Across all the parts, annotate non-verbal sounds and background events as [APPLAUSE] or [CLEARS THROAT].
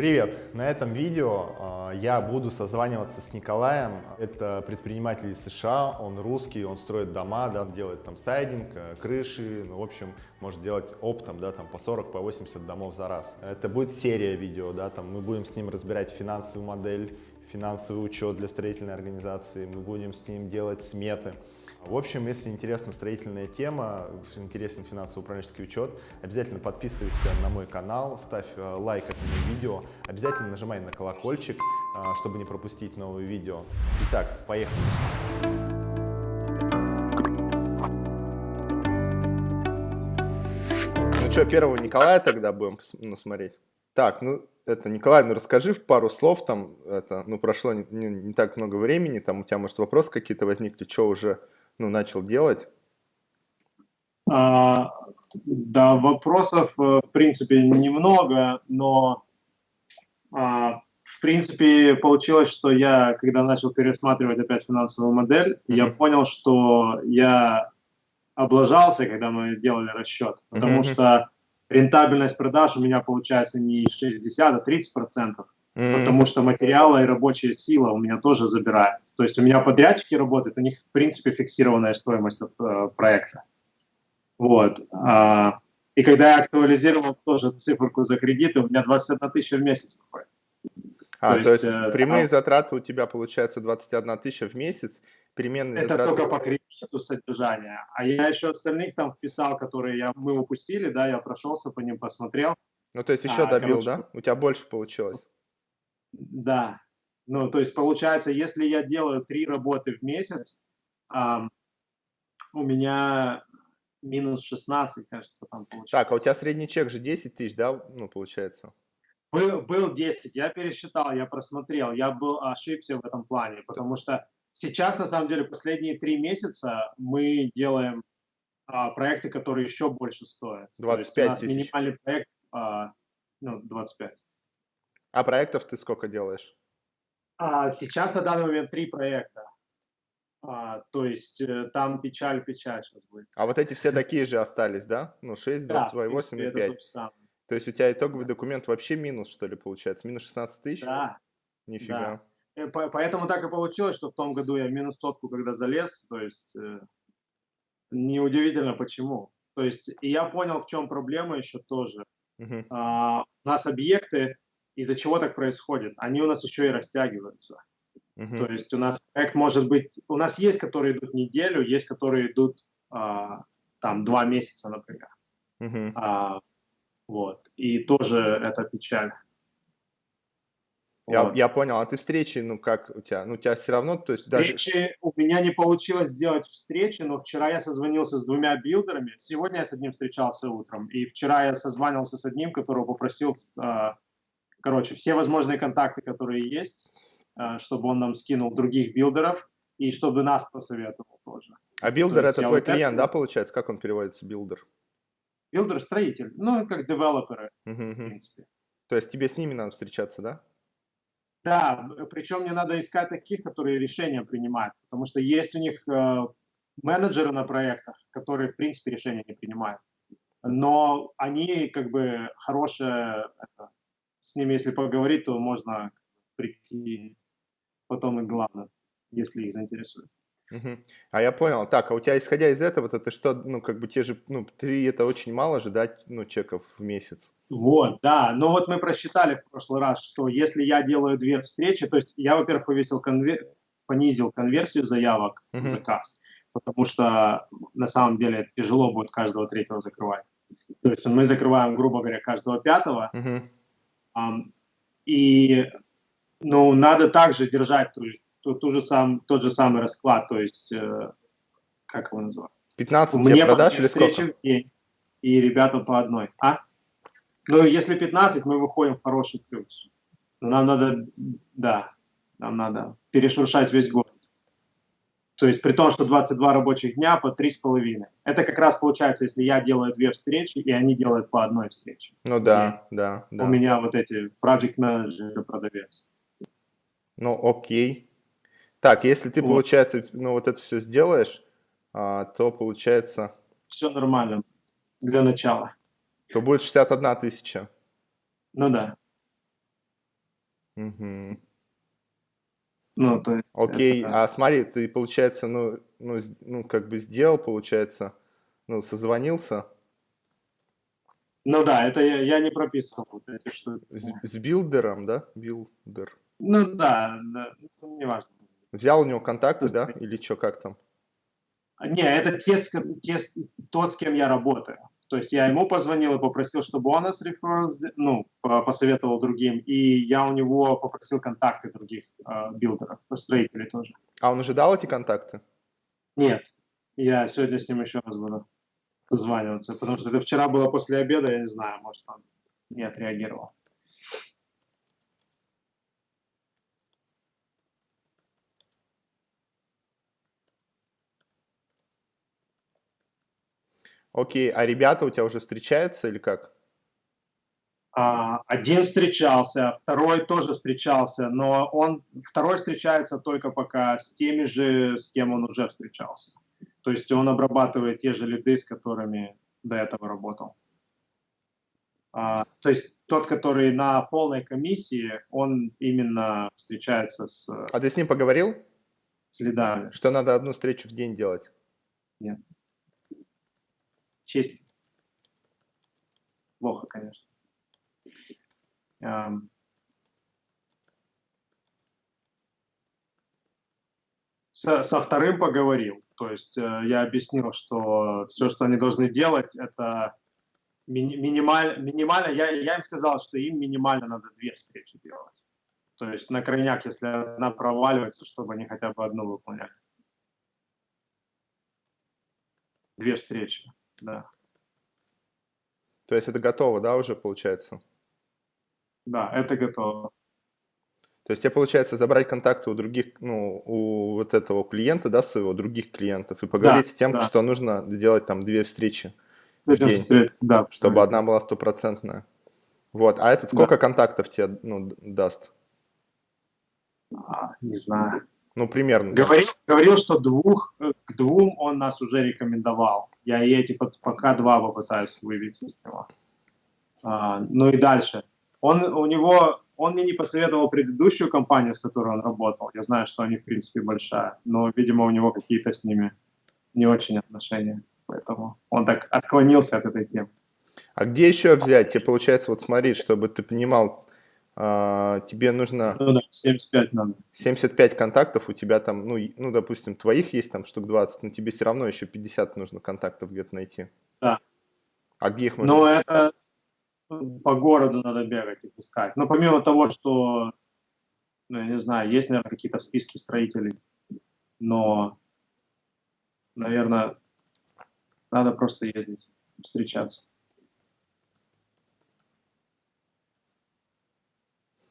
Привет! На этом видео э, я буду созваниваться с Николаем. Это предприниматель из США, он русский, он строит дома, да, делает там сайдинг, э, крыши, ну, в общем, может делать оптом, да, там по 40, по 80 домов за раз. Это будет серия видео, да, там мы будем с ним разбирать финансовую модель, финансовый учет для строительной организации, мы будем с ним делать сметы. В общем, если интересна строительная тема, интересен финансово-управленческий учет, обязательно подписывайся на мой канал, ставь э, лайк этому видео, обязательно нажимай на колокольчик, э, чтобы не пропустить новые видео. Итак, поехали! Ну что, первого Николая тогда будем ну, смотреть? Так, ну это, Николай, ну расскажи в пару слов, там, это, ну прошло не, не, не так много времени, там у тебя, может, вопросы какие-то возникли, что уже ну, начал делать? А, да, вопросов, э, в принципе, немного, но а, в принципе получилось, что я, когда начал пересматривать опять финансовую модель, mm-hmm. я понял, что я облажался, когда мы делали расчет, потому mm-hmm. что рентабельность продаж у меня получается не 60, а 30 процентов mm-hmm. потому что материалы и рабочая сила у меня тоже забирают. То есть у меня подрядчики работают, у них в принципе фиксированная стоимость от, э, проекта. Вот. А, и когда я актуализировал тоже циферку за кредиты, у меня 21 тысяча в месяц выходит. А, то, то есть, есть э, прямые а, затраты у тебя получается 21 тысяча в месяц, переменные это затраты... только по кредиту содержания. А я еще остальных там вписал, которые я, мы упустили, да, я прошелся по ним, посмотрел. Ну, то есть еще а, добил, короче, да? У тебя больше получилось? Да. Ну, то есть получается, если я делаю три работы в месяц, эм, у меня минус 16, кажется, там получается. Так, а у тебя средний чек же 10 тысяч, да, ну, получается? Был, был 10, я пересчитал, я просмотрел, я был ошибся в этом плане, потому что сейчас, на самом деле, последние три месяца мы делаем а, проекты, которые еще больше стоят. 25 тысяч. минимальный проект, а, ну, 25. А проектов ты сколько делаешь? А, сейчас на данный момент три проекта. А, то есть э, там печаль-печаль сейчас будет. А вот эти все такие же остались, да? Ну, 6, 22, да, 8 и 5. То есть у тебя итоговый документ вообще минус, что ли, получается? Минус 16 тысяч? Да. Нифига. Да. Э, поэтому так и получилось, что в том году я минус сотку, когда залез, то есть э, неудивительно почему. То есть и я понял, в чем проблема еще тоже. Угу. А, у нас объекты, из-за чего так происходит? Они у нас еще и растягиваются. Uh-huh. То есть у нас проект может быть, у нас есть, которые идут неделю, есть, которые идут а, там два месяца, например. Uh-huh. А, вот. И тоже это печаль. Я, вот. я понял, а ты встречи, ну как у тебя? Ну у тебя все равно, то есть встречи, даже... у меня не получилось сделать встречи, но вчера я созвонился с двумя билдерами, сегодня я с одним встречался утром, и вчера я созванивался с одним, которого попросил а, короче, все возможные контакты, которые есть, э, чтобы он нам скинул других builder ов и чтобы нас посоветовал тоже. А builder это твой клиент, да, получается? Как он переводится, builder? Builder – строитель, ну, как девелоперы, uh -huh. в принципе. То есть тебе с ними надо встречаться, да? Да, причем мне надо искать таких, которые решения принимают, потому что есть у них э, менеджеры на проектах, которые, в принципе, решения не принимают. Но они как бы хорошая это, с ними, если поговорить, то можно прийти потом и главное, если их заинтересует. Угу. А я понял. Так, а у тебя, исходя из этого, это что, ну, как бы те же, ну, три это очень мало же, да, ну, чеков в месяц? Вот, да. Но вот мы просчитали в прошлый раз, что если я делаю две встречи, то есть я, во-первых, повесил конвер... понизил конверсию заявок угу. в заказ, потому что на самом деле тяжело будет каждого третьего закрывать. То есть мы закрываем, грубо говоря, каждого пятого, угу. И ну, надо также держать ту, ту, ту же сам, тот же самый расклад, то есть, э, как его называют? 15 Мне продаж или сколько? День, и ребятам по одной. А? Ну, если 15, мы выходим в хороший плюс. Но нам надо, да, нам надо перешуршать весь год. То есть при том, что 22 рабочих дня по 3,5. Это как раз получается, если я делаю две встречи, и они делают по одной встрече. Ну да, и да, да. У меня вот эти project manager продавец. Ну окей. Так, если ты, вот. получается, ну вот это все сделаешь, а, то получается... Все нормально для начала. То будет 61 тысяча. Ну да. Мгм. Ну, то есть Окей, это- а смотри, ты, получается, ну, ну, ну, как бы сделал, получается, ну, созвонился Ну да, это я, я не прописывал вот эти штуки. с, с builder ом, да? Builder. Ну да, да, ну, неважно. Взял у него контакты, да? Или что, как там? Не, это те, те тот, с кем я работаю. То есть я ему позвонил и попросил, чтобы он нас сде- ну, по- посоветовал другим, и я у него попросил контакты других э, билдеров, строителей тоже. А он уже дал эти контакты? Нет, я сегодня с ним еще раз буду созваниваться, потому что это вчера было после обеда, я не знаю, может, он не отреагировал. Окей, а ребята у тебя уже встречаются или как? А, один встречался, второй тоже встречался, но он второй встречается только пока с теми же, с кем он уже встречался. То есть он обрабатывает те же лиды, с которыми до этого работал. А, то есть тот, который на полной комиссии, он именно встречается с, А ты с ним поговорил, с лидами. что надо одну встречу в день делать? Честь. Плохо, конечно. Ам. Со, со вторым поговорил. То есть э, я объяснил, что все, что они должны делать, это мини- минималь- минимально. Я, я им сказал, что им минимально надо две встречи делать. То есть на крайняк, если одна проваливается, чтобы они хотя бы одну выполняли. Две встречи, да. То есть это готово, да, уже получается? Да, это готово. То есть тебе получается забрать контакты у других, ну, у вот этого клиента, да, своего, других клиентов, и поговорить с тем, да. что нужно сделать там две встречи, этим день. встреч- да. чтобы одна была стопроцентная. Вот, а этот сколько контактов тебе, ну, даст? А, не знаю. Ну, примерно. Говорил, говорил, что двух, э, к двум он нас уже рекомендовал. Я и эти под- пока два попытаюсь выбить из него. А, ну и дальше. Он, у него, он мне не посоветовал предыдущую компанию, с которой он работал. Я знаю, что они, в принципе, большая. Но, видимо, у него какие-то с ними не очень отношения. Поэтому он так отклонился от этой темы. А где еще взять? Тебе получается, вот смотри, чтобы ты понимал, тебе нужно Ну да, 75 надо. 75 контактов, у тебя там, ну, ну, допустим, твоих есть там штук 20, но тебе все равно еще 50 нужно контактов где-то найти. Да. А где их можно? Но это по городу надо бегать и искать. Но помимо того, что, ну, я не знаю, есть, наверное, какие-то списки строителей, но, наверное, надо просто ездить, встречаться.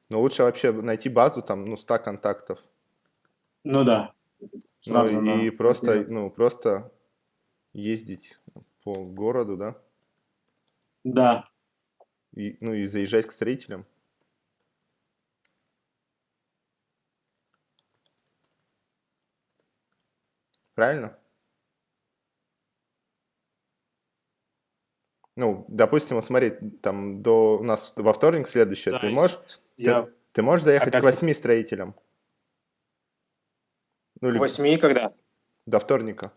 Но лучше вообще найти базу там, ну, 100 контактов. Ну да. Ну, и да. просто, ну, просто ездить по городу, да? Да, И, ну, и заезжать к строителям. Правильно? Ну, допустим, вот смотри, там до у нас во вторник следующее, Да, ты можешь, я ты можешь заехать как к восьми строителям? Ну, или восьми когда? до вторника.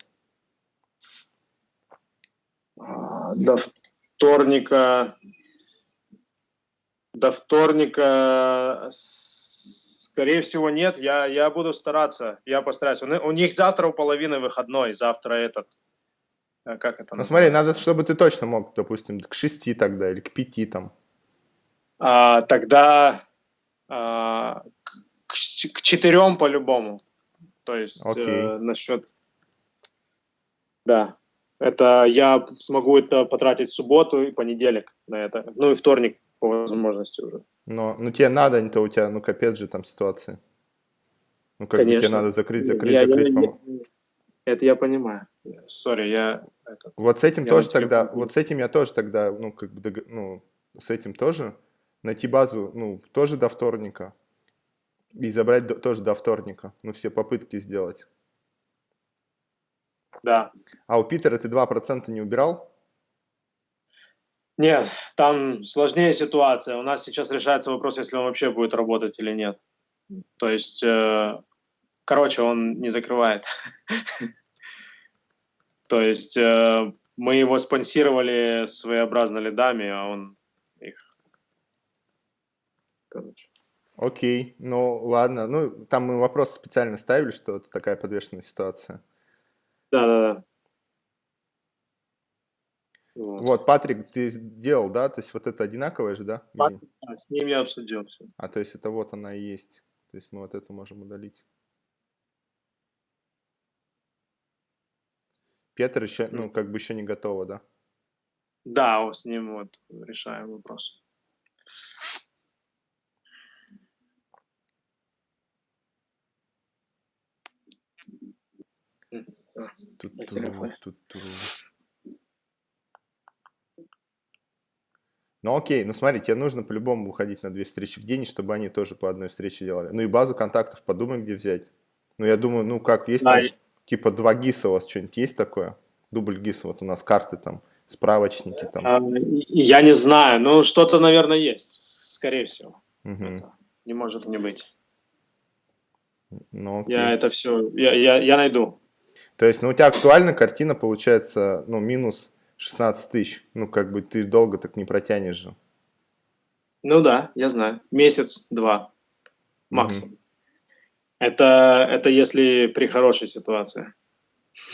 А, До вторника. До вторника, скорее всего, нет. Я, я буду стараться. Я постараюсь. У них завтра у половины выходной. Завтра этот. Э, Как это Ну, смотри, надо, чтобы ты точно мог, допустим, к шести тогда или к пяти там. А, тогда а, к, к ч- к четырем по-любому. То есть Окей. э, насчет... Да. Это я смогу это потратить в субботу и понедельник на это. Ну и вторник по возможности уже. Но, ну, тебе надо, не то у тебя, ну, капец же там ситуация. Ну, как бы тебе Конечно. надо закрыть, закрыть, Я- я- закрыть. я- пом- это я понимаю. Сори, я... это- Вот с этим Я тоже тогда, телефон. вот с этим я тоже тогда, ну, как бы, дог- ну, с этим тоже найти базу, ну, тоже до вторника. И забрать до- тоже до вторника. Ну, все попытки сделать. Да. А у Питера ты 2% не убирал? Нет, там сложнее ситуация. У нас сейчас решается вопрос, если он вообще будет работать или нет. То есть, э, короче, он не закрывает. [LAUGHS] То есть э, мы его спонсировали своеобразно лидами, а он их... Короче. Окей, ну ладно. Ну, там мы вопрос специально ставили, что это такая подвешенная ситуация. Да-да-да. Вот. вот, Патрик, ты сделал, да? То есть вот это одинаковое же, да? Патрик, да, с ним я обсудил все. А, то есть это вот она и есть. То есть мы вот эту можем удалить. Петр еще, ну, как бы еще не готово, да? Да, с ним вот решаем вопрос. Тут, тут. Ну окей, ну смотри, тебе нужно по-любому выходить на две встречи в день, чтобы они тоже по одной встрече делали. Ну и базу контактов подумай, где взять. Ну я думаю, ну как, есть да, там. Типа два ГИСа у вас что-нибудь есть такое? Дубль ГИСа, вот у нас карты там, справочники там. А, я не знаю, ну что-то, наверное, есть, скорее всего. Угу. Это не может не быть. Ну, окей. Я это все, я, я, я найду. То есть, ну у тебя актуальна картина получается, ну минус 16 тысяч. Ну, как бы ты долго так не протянешь же. Ну да, я знаю. Месяц-два максимум. Угу. Это, это если при хорошей ситуации.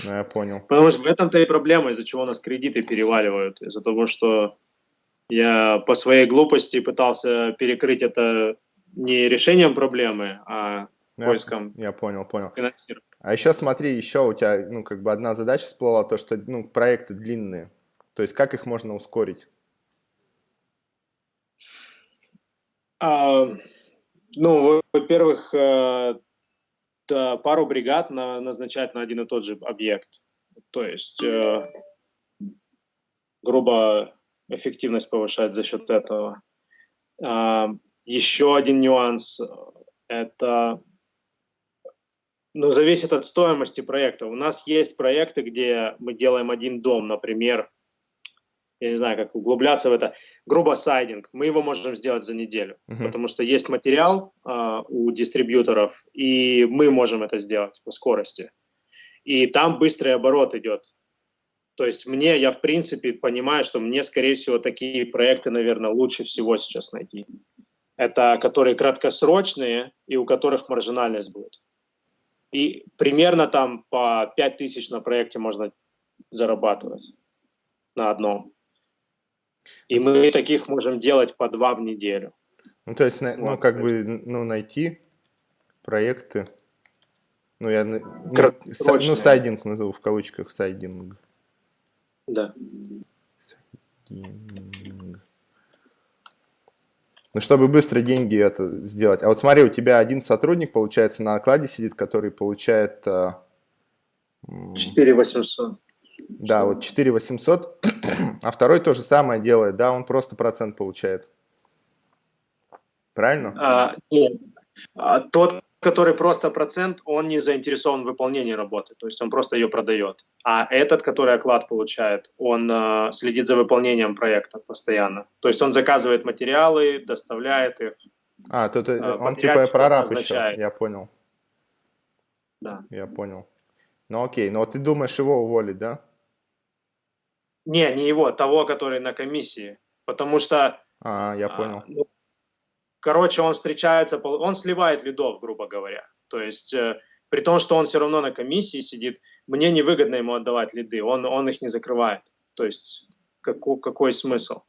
Ну, я понял. Потому что в этом-то и проблема, из-за чего у нас кредиты переваливают. Из-за того, что я по своей глупости пытался перекрыть это не решением проблемы, а ну, поиском я, я понял, понял. А еще смотри, еще у тебя, ну, как бы одна задача всплыла, то, что, ну, проекты длинные. То есть как их можно ускорить? А, ну, во-первых, э, пару бригад на, назначать на один и тот же объект. То есть, э, грубо, эффективность повышать за счет этого. А, еще один нюанс – это ну, зависит от стоимости проекта. У нас есть проекты, где мы делаем один дом, например, я не знаю, как углубляться в это, грубо сайдинг, мы его можем сделать за неделю, uh-huh. потому что есть материал э, у дистрибьюторов, и мы можем это сделать по скорости. И там быстрый оборот идет. То есть мне, я в принципе понимаю, что мне, скорее всего, такие проекты, наверное, лучше всего сейчас найти. Это которые краткосрочные и у которых маржинальность будет. И примерно там по 5 тысяч на проекте можно зарабатывать на одном. И мы таких можем делать по два в неделю. Ну, то есть, ну, вот, ну, как то есть. бы, ну, найти проекты, ну, я, ну, ну, сайдинг назову в кавычках, сайдинг. Да. Сайдинг. Ну, чтобы быстро деньги это сделать. А вот смотри, у тебя один сотрудник, получается, на окладе сидит, который получает... 4 800. Да, вот 4 800, [CLEARS THROAT] а второй то же самое делает, да, он просто процент получает. Правильно? А, нет. А, тот, который просто процент, он не заинтересован в выполнении работы, то есть он просто ее продает. А этот, который оклад получает, он э, следит за выполнением проекта постоянно. То есть он заказывает материалы, доставляет их. А, тут э, он типа прораб еще, я понял. Да. Я понял. Ну окей, но ты думаешь его уволить, да? Не, не его, того, который на комиссии. Потому что... А, я а, понял. А, ну, короче, он встречается, он сливает лидов, грубо говоря. То есть, э, при том, что он все равно на комиссии сидит, мне невыгодно ему отдавать лиды, он, он их не закрывает. То есть, какой, какой смысл?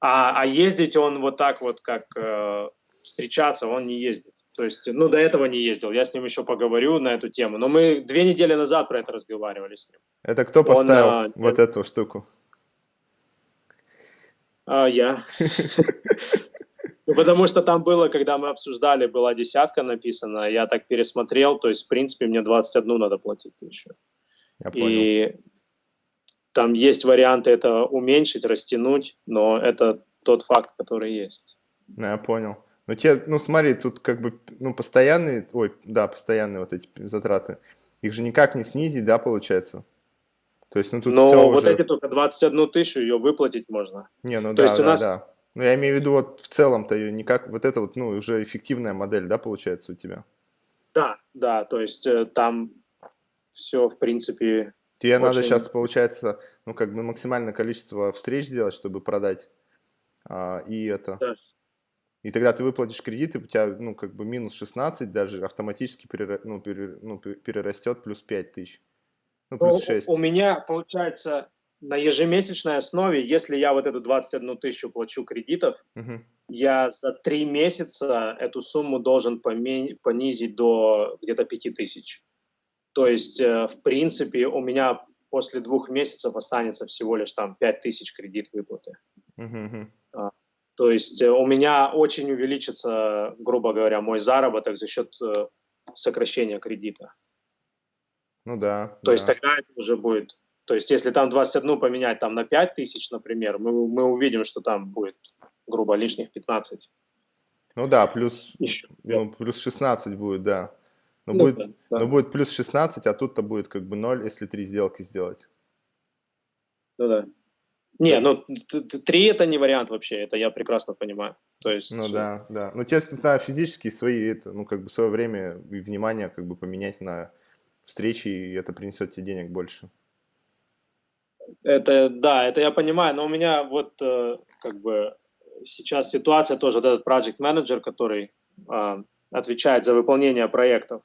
А, а ездить он вот так вот, как э, встречаться, он не ездит. То есть, ну, до этого не ездил. Я с ним еще поговорю на эту тему. Но мы две недели назад про это разговаривали с ним. Это кто поставил Он, а, вот эту штуку? А, я. Ну, потому что там было, когда мы обсуждали, была десятка написана, я так пересмотрел, то есть, в принципе, мне 21 надо платить еще. Я понял. И там есть варианты это уменьшить, растянуть, но это тот факт, который есть. Ну, я понял. Ну, те, ну смотри, тут как бы, ну, постоянные, ой, да, постоянные вот эти затраты, их же никак не снизить, да, получается? То есть, ну тут Но все вот уже... эти только 21 тысячу ее выплатить можно. Не, ну То да, есть у да, нас- да. Ну я имею в виду вот в целом-то ее никак, вот это вот, ну, уже эффективная модель, да, получается у тебя? Да, да, то есть э, там все, в принципе, Тебе надо Очень- сейчас, получается, ну, как бы максимальное количество встреч сделать, чтобы продать. А, и это. Да. И тогда ты выплатишь кредит, и у тебя, ну, как бы минус 16 даже автоматически перера- ну, пере- ну, пе- перерастет плюс 5 тысяч. Ну, Ну, плюс 6. У меня получается на ежемесячной основе, если я вот эту 21 тысячу плачу кредитов, Мгм. я за три месяца эту сумму должен поме- понизить до где-то 5 тысяч. То есть, э, в принципе, у меня после двух месяцев останется всего лишь там 5 тысяч кредит выплаты. Мгм. То есть э, у меня очень увеличится, грубо говоря, мой заработок за счет э, сокращения кредита. Ну да. То да. есть тогда это уже будет... То есть если там 21 поменять там на 5 тысяч, например, мы, мы увидим, что там будет, грубо, лишних 15 Ну да, плюс, еще. ну, плюс 16 будет, да. Ну, Ну будет, да, да. ну, будет плюс 16, а тут-то будет как бы 0, если три сделки сделать. Ну да. Не, ну три это не вариант вообще, это я прекрасно понимаю. То есть, Ну да, да. Ну тебе надо физически свои, это, ну как бы свое время и внимание как бы поменять на встречи, и это принесет тебе денег больше. Это, да, это я понимаю, но у меня вот э, как бы сейчас ситуация тоже, вот этот project менеджер, который а, отвечает за выполнение проектов,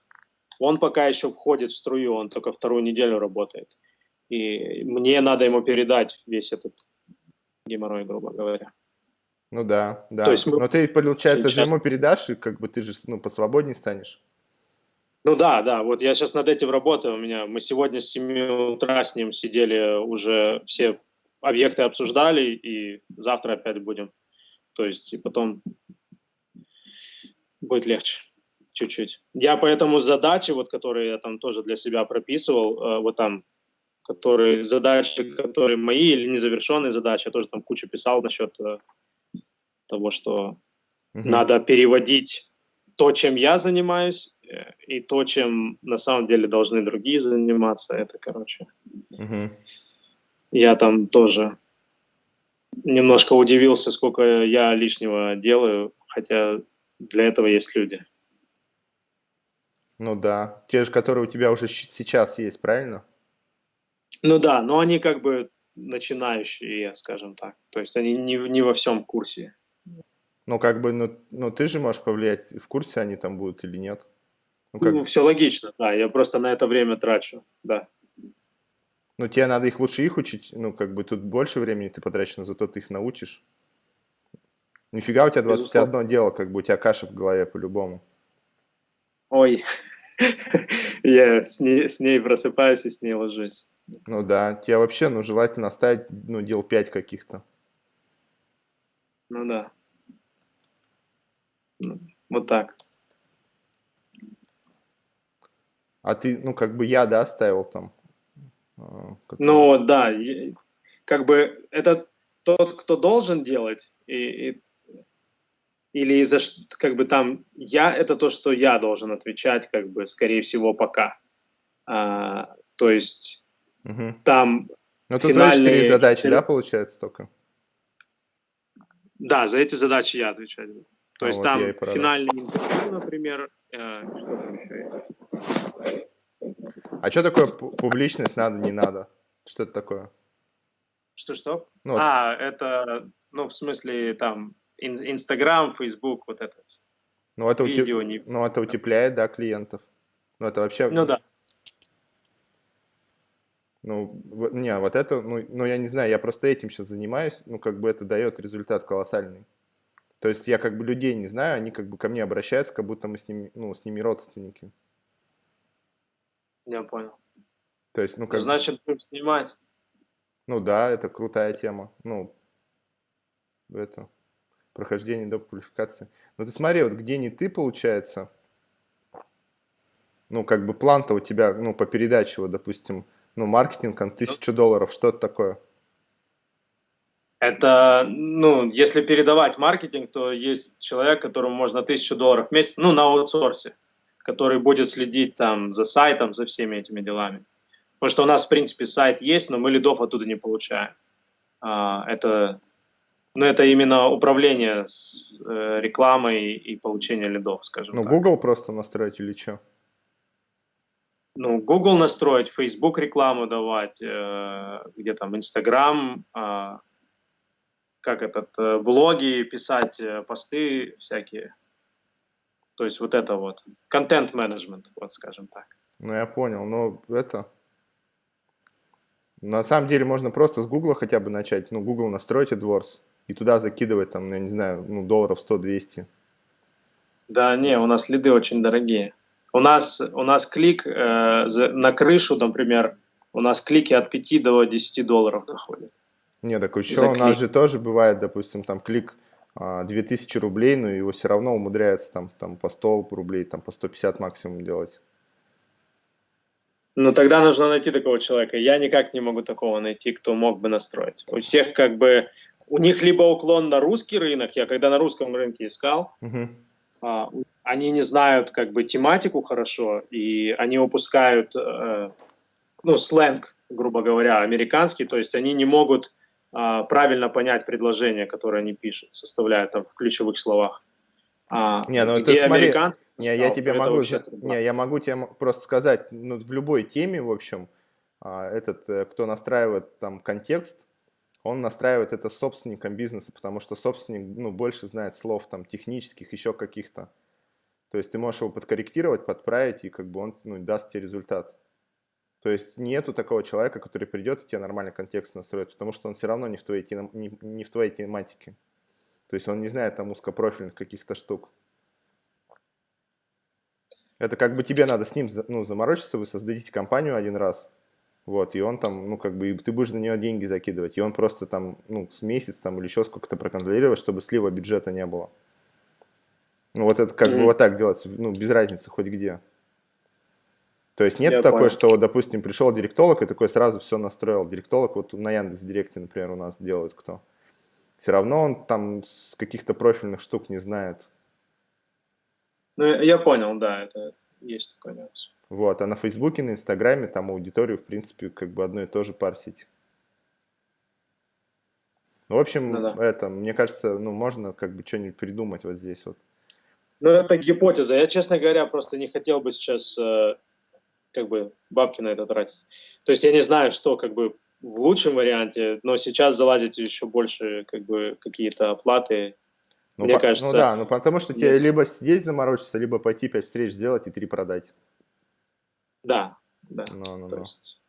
он пока еще входит в струю, он только вторую неделю работает. И мне надо ему передать весь этот геморрой, грубо говоря. Ну да, да. То есть мы Но ты, получается, же сейчас- ему передашь, и как бы ты же ну, посвободнее станешь. Ну да, да, вот я сейчас над этим работаю. У меня мы сегодня с 7 утра с ним сидели, уже все объекты обсуждали, и завтра опять будем. То есть и потом будет легче чуть-чуть. Я поэтому задачи, вот которые я там тоже для себя прописывал, э, вот там, которые задачи, которые мои или незавершенные задачи, я тоже там кучу писал насчет э, того, что Мгм. надо переводить то, чем я занимаюсь, э, и то, чем на самом деле должны другие заниматься. Это, короче, Мгм. я там тоже немножко удивился, сколько я лишнего делаю, хотя для этого есть люди. Ну да. Те же, которые у тебя уже сейчас есть, правильно? Ну да, но они как бы начинающие, скажем так. То есть они не, не во всем курсе. Ну как бы, ну, ну ты же можешь повлиять, в курсе они там будут или нет. Ну как, Ну, все логично, да, я просто на это время трачу, да. ну тебе надо их лучше их учить, ну как бы тут больше времени ты потратишь, но зато ты их научишь. Нифига у тебя 21 дело, как бы у тебя каша в голове по-любому. Ой, [LAUGHS] я с ней, с ней просыпаюсь и с ней ложусь. Ну да, тебе вообще, ну, желательно оставить, ну, дел 5 каких-то. Ну да. Ну, Вот так. А ты, ну, как бы я, да, оставил там. а, который- Ну да, как бы это тот, кто должен делать, и, и- или за как бы там я это то, что я должен отвечать, как бы скорее всего пока. А, то есть Мгм. там Ну, тут твои четыре финальные задачи, да, получается только? да, за эти задачи я отвечаю. То А есть вот там финальный интервью, например, э, что там еще есть? А что такое пу- публичность надо, не надо? Что это такое? Что-что? Ну, вот, А, это, ну, в смысле, там, ин- Инстаграм, Фейсбук, вот это. ну, это, утеп- видео не- ну, это утепляет, да, клиентов. Ну, это вообще... Ну да. Ну, вот- не, вот это, ну, ну, я не знаю, я просто этим сейчас занимаюсь, ну, как бы это дает результат колоссальный. То есть я как бы людей не знаю, они как бы ко мне обращаются, как будто мы с ними, ну, с ними родственники. Я понял. То есть, ну, как, Значит, будем снимать. ну да, это крутая тема. Ну, это прохождение до квалификации. Ну, ты смотри, вот где не ты, получается, ну, как бы план-то у тебя, ну, по передаче, вот, допустим, ну, маркетинг, там, тысячу долларов, что это такое? Это, ну, если передавать маркетинг, то есть человек, которому можно тысячу долларов в месяц, ну, на аутсорсе, который будет следить там за сайтом, за всеми этими делами. Потому что у нас, в принципе, сайт есть, но мы лидов оттуда не получаем. А, это, ну, это именно управление с э, рекламой и получение лидов, скажем ну, так. Ну, Google просто настроить или что? Ну, Google настроить, Facebook рекламу давать, э, где там Instagram, э, как этот, э, блоги писать, э, посты всякие. То есть вот это вот, контент-менеджмент, вот скажем так. Ну, я понял, но это... На самом деле можно просто с Google хотя бы начать, ну, Google настроить AdWords и туда закидывать там, я не знаю, ну, долларов 100-200. Да, не, у нас лиды очень дорогие. У нас, у нас клик э, за, на крышу, например, у нас клики от 5 до 10 долларов доходят. Не, так еще у нас же тоже бывает, допустим, там клик а, 2000 рублей, но его все равно умудряется там, там по 100 рублей, там по 150 максимум делать. Ну, тогда нужно найти такого человека. Я никак не могу такого найти, кто мог бы настроить. У всех как бы, у них либо уклон на русский рынок, я когда на русском рынке искал, угу. а, они не знают как бы тематику хорошо, и они упускают, э, ну, сленг, грубо говоря, американский, то есть они не могут а, правильно понять предложение, которое они пишут, составляют там в ключевых словах. А, не, ну ты смотри, не, я тебе могу, не, я могу тебе просто сказать, ну, в любой теме, в общем, а, этот, э, кто настраивает там контекст, он настраивает это собственником бизнеса, потому что собственник, ну, больше знает слов там технических, еще каких-то. То есть ты можешь его подкорректировать, подправить, и как бы он ну, даст тебе результат. То есть нету такого человека, который придет и тебе нормальный контекст настроит, потому что он все равно не в твоей, не, не в твоей тематике. То есть он не знает там узкопрофильных каких-то штук. Это как бы тебе надо с ним ну, заморочиться, вы создадите компанию один раз, вот, и он там, ну, как бы, ты будешь на нее деньги закидывать, и он просто там, ну, с месяц там или еще сколько-то проконтролировать, чтобы слива бюджета не было. Ну, вот это как mm-hmm. бы вот так делается, ну, без разницы хоть где. То есть нет Я такой, понял. что, допустим, пришел директолог и такой сразу все настроил. Директолог вот на Яндекс Директе, например, у нас делают кто все равно он там с каких-то профильных штук не знает. Ну, я понял, да, это есть такой нюанс. Вот, а на Фейсбуке, на Инстаграме там аудиторию, в принципе, как бы одно и то же парсить. Ну, в общем, ну, да. это, мне кажется, ну, можно как бы что-нибудь придумать вот здесь вот. Ну, это гипотеза. Я, честно говоря, просто не хотел бы сейчас э, как бы бабки на это тратить. То есть я не знаю, что как бы в лучшем варианте, но сейчас залазить еще больше как бы какие-то оплаты. Ну, мне по, кажется. Ну да, ну потому что тебе либо здесь заморочиться, либо пойти 5 встреч сделать и 3 продать. Да, да. Ну, ну, то ну. есть,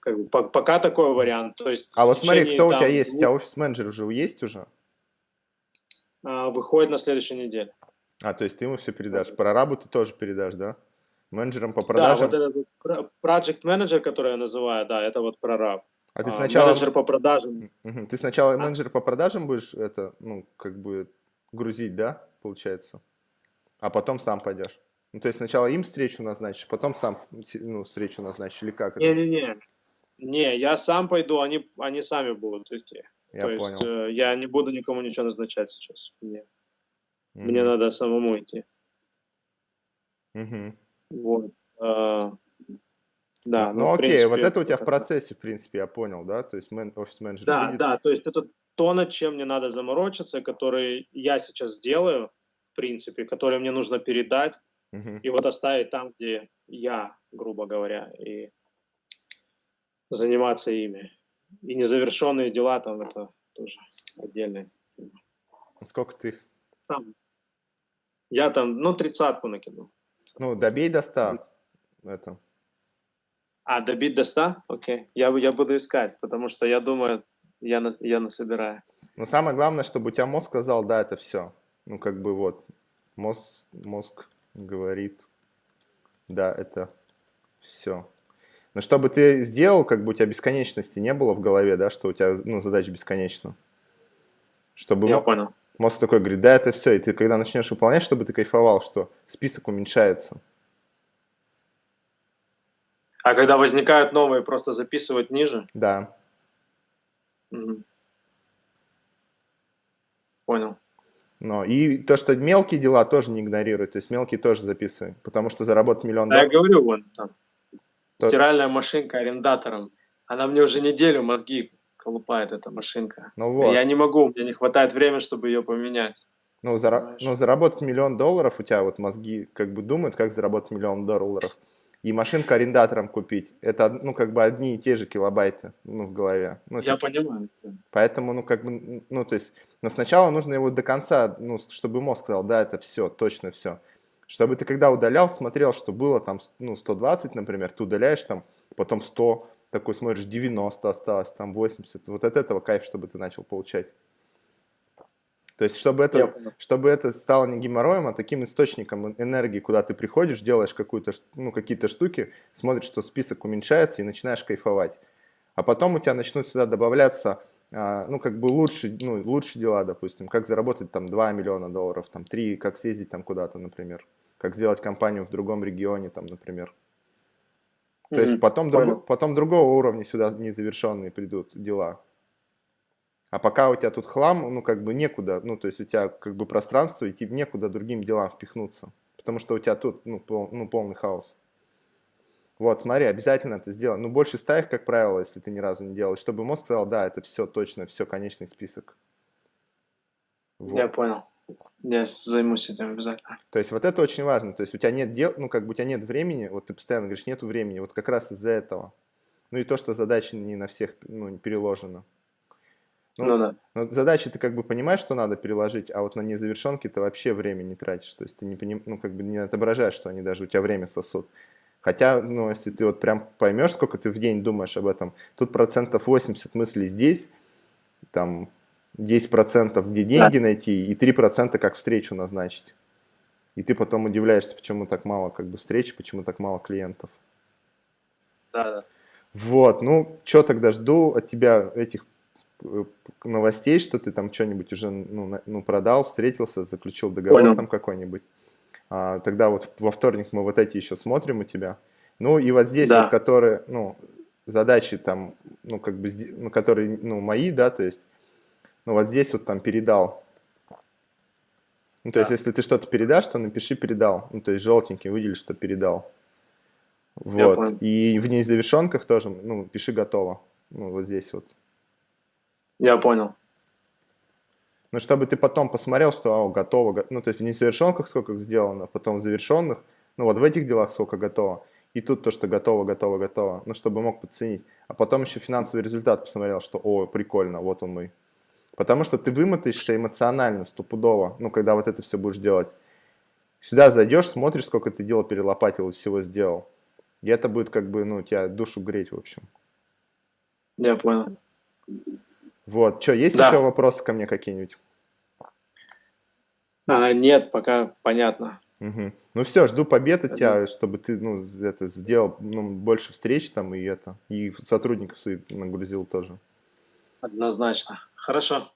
как бы, по, пока такой вариант. То есть, а вот смотри, кто там, у тебя есть? У тебя офис-менеджер уже есть уже? А, выходит на следующей неделе. А, то есть ты ему все передашь. Прорабу ты тоже передашь, да? Менеджером по продажам? Да, вот этот project менеджер, который я называю, да, это вот прораб. А ты а, сначала... Менеджер по продажам. Ты сначала а? менеджер по продажам будешь это, ну, как бы грузить, да, получается? А потом сам пойдешь? Ну, то есть сначала им встречу назначишь, потом сам ну, встречу назначишь, или как Не-не-не. Не, я сам пойду, они, они сами будут идти. Я то понял. есть э, я не буду никому ничего назначать сейчас. Мне, mm-hmm. мне надо самому идти. Угу. Вот. А, да, ну, ну окей, принципе, вот это у тебя в процессе, в принципе, я понял, да? То есть мен, офис-менеджер Да, видит. да, то есть это то, над чем мне надо заморочиться, который я сейчас делаю, в принципе, который мне нужно передать, угу. и вот оставить там, где я, грубо говоря, и заниматься ими. И незавершенные дела там это тоже отдельная тема. Сколько ты? Там. Я там, ну, тридцатку накинул. Ну, добей до 100. Это. А, добить до 100? Окей. Я, я буду искать, потому что я думаю, я, на, я насобираю. Но самое главное, чтобы у тебя мозг сказал, да, это все. Ну, как бы вот, мозг, мозг говорит, да, это все. Но чтобы ты сделал, как бы у тебя бесконечности не было в голове, да, что у тебя, ну, задача бесконечна. Чтобы Я понял. Мозг такой говорит, да, это все. И ты когда начнешь выполнять, чтобы ты кайфовал, что список уменьшается. А когда возникают новые, просто записывать ниже? Да. Угу. Понял. Но и то, что мелкие дела тоже не игнорируй, то есть мелкие тоже записывай, потому что заработать миллион долларов. Да, я говорю, вон там. Стиральная машинка арендатором. Она мне уже неделю мозги колупает, эта машинка. Ну вот. Я не могу, мне не хватает времени, чтобы ее поменять. Ну, зара... ну, заработать миллион долларов, у тебя вот мозги как бы думают, как заработать миллион долларов. И машинку арендатором купить. Это, ну, как бы одни и те же килобайты, ну, в голове. Ну, Я понимаю. Поэтому, ну, как бы, ну, то есть, но сначала нужно его до конца, ну, чтобы мозг сказал, да, это все, точно все. Чтобы ты когда удалял, смотрел, что было там, ну, 120, например, ты удаляешь там, потом 100, такой смотришь, 90 осталось, там 80. Вот от этого кайф, чтобы ты начал получать. То есть, чтобы это, чтобы это стало не геморроем, а таким источником энергии, куда ты приходишь, делаешь какую-то, ну, какие-то штуки, смотришь, что список уменьшается и начинаешь кайфовать. А потом у тебя начнут сюда добавляться, а, ну, как бы лучше, ну, лучшие дела, допустим, как заработать там 2 миллиона долларов, там 3, как съездить там куда-то, например, как сделать компанию в другом регионе, там, например. То mm -hmm. есть потом, друг, потом другого уровня сюда незавершенные придут дела. А пока у тебя тут хлам, ну, как бы некуда, ну, то есть у тебя как бы пространство, идти некуда другим делам впихнуться. Потому что у тебя тут, ну, пол, ну полный хаос. Вот, смотри, обязательно это сделай. Ну, больше ста их, как правило, если ты ни разу не делал, чтобы мозг сказал, да, это все точно, все, конечный список. Вот. Я понял. Я займусь этим обязательно. То есть вот это очень важно. То есть у тебя нет дел, ну, как бы у тебя нет времени, вот ты постоянно говоришь, нету времени, вот как раз из-за этого. Ну и то, что задача не на всех ну, переложена. Ну, ну да. Ну, задачи ты как бы понимаешь, что надо переложить, а вот на незавершенки ты вообще время не тратишь. То есть ты не, поним, ну, как бы не отображаешь, что они даже у тебя время сосут. Хотя, ну, если ты вот прям поймешь, сколько ты в день думаешь об этом, тут процентов 80 мыслей здесь, там 10% где деньги найти и 3% как встречу назначить. И ты потом удивляешься, почему так мало как бы встреч, почему так мало клиентов. Да, да. Вот, ну, что тогда жду от тебя этих Э, новостей, что ты там что-нибудь уже ну, ну, продал, встретился, заключил договор Понял. там какой-нибудь. А, тогда вот во вторник мы вот эти еще смотрим у тебя. Ну и вот здесь да. вот, которые, ну, задачи там, ну, как бы, ну, которые, ну, мои, да, то есть, ну, вот здесь вот там передал. Ну, то да. есть, если ты что-то передашь, то напиши передал. Ну, то есть, желтенький выдели, что передал. Вот. И в незавершенках тоже, ну, пиши готово. Ну, вот здесь вот. Я понял. Ну, чтобы ты потом посмотрел, что о, готово, ну, то есть в несовершенках сколько сделано, потом в завершенных, ну, вот в этих делах сколько готово, и тут то, что готово, готово, готово, ну, чтобы мог подценить. А потом еще финансовый результат посмотрел, что, о, прикольно, вот он мой. Потому что ты вымотаешься эмоционально, стопудово, ну, когда вот это все будешь делать. Сюда зайдешь, смотришь, сколько ты дела перелопатил и всего сделал. И это будет как бы, ну, тебя душу греть, в общем. Я понял. Вот, что, есть да. еще вопросы ко мне какие-нибудь? А, нет, пока понятно. Угу. Ну все, жду побед от тебя, чтобы ты ну, это сделал ну, больше встреч там и это, и сотрудников своих нагрузил тоже. Однозначно. Хорошо.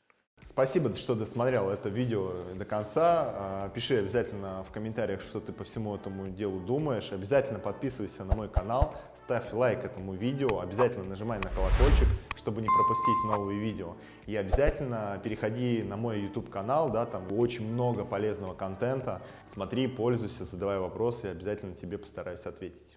Спасибо, что досмотрел это видео до конца. А, пиши обязательно в комментариях, что ты по всему этому делу думаешь. Обязательно подписывайся на мой канал, ставь лайк этому видео, обязательно нажимай на колокольчик, чтобы не пропустить новые видео. И обязательно переходи на мой YouTube канал, да, там очень много полезного контента. Смотри, пользуйся, задавай вопросы, и обязательно тебе постараюсь ответить.